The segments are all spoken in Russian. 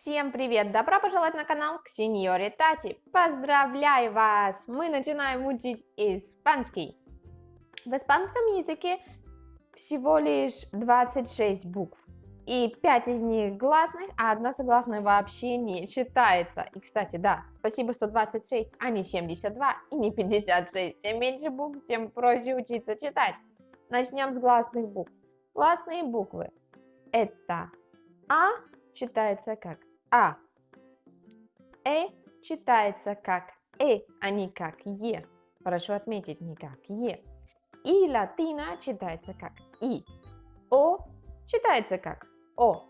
Всем привет! Добро пожаловать на канал к Сеньоре Тати. Поздравляю вас! Мы начинаем учить испанский. В испанском языке всего лишь 26 букв. И 5 из них гласных, а одна согласная вообще не читается. И, кстати, да, спасибо 126, а не 72 и не 56. Чем меньше букв, тем проще учиться читать. Начнем с гласных букв. Гласные буквы. Это А, читается как А. Э читается как Э, а не как Е. Хорошо отметить, не как Е. И латина читается как И. О читается как О.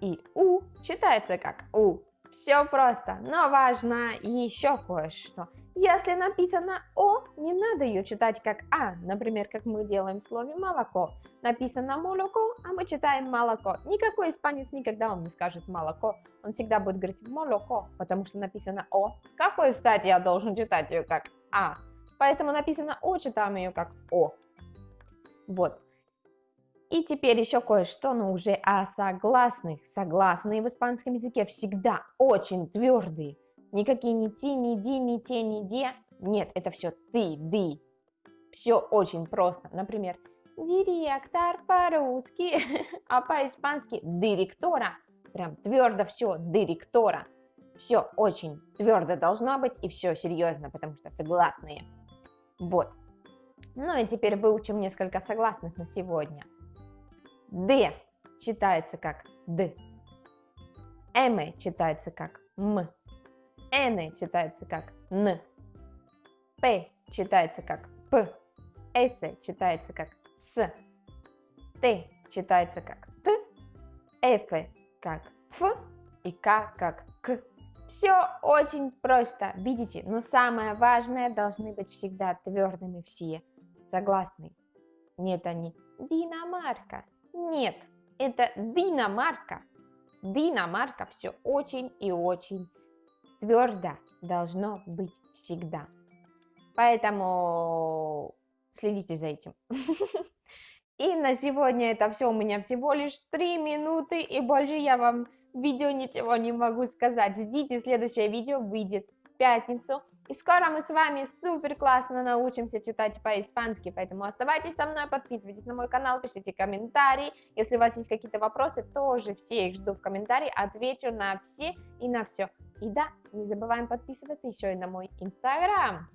И У читается как У. Все просто, но важно еще кое-что. Если написано О, не надо ее читать как А, например, как мы делаем в слове молоко. Написано молоко, а мы читаем молоко. Никакой испанец никогда вам не скажет молоко, он всегда будет говорить молоко, потому что написано О. С какой стати я должен читать ее как А? Поэтому написано О, читаем ее как О. Вот. И теперь еще кое-что, но уже о согласных. Согласные в испанском языке всегда очень твердые. Никакие ни ти, ни ди, ни те, ни де. Нет, это все ты, ды. Все очень просто. Например, директор по-русски, а по-испански директора. Прям твердо все, директора. Все очень твердо должно быть и все серьезно, потому что согласные. Вот. Ну и теперь выучим несколько согласных на сегодня. Д читается как Д. М читается как М. Н читается как Н. П читается как П. С читается как С. Т читается как Т. Ф как Ф. И К как К. Все очень просто, видите, но самое важное должны быть всегда твердыми все. Согласны? Нет, они Динамарка. Нет, это Динамарка. Динамарка все очень и очень твердо должно быть всегда. Поэтому следите за этим. И на сегодня это все. У меня всего лишь 3 минуты, и больше я вам видео ничего не могу сказать. Ждите, следующее видео выйдет в пятницу. И скоро мы с вами супер классно научимся читать по-испански, поэтому оставайтесь со мной, подписывайтесь на мой канал, пишите комментарии. Если у вас есть какие-то вопросы, тоже все их жду в комментарии, отвечу на все и на все. И да, не забываем подписываться еще и на мой инстаграм.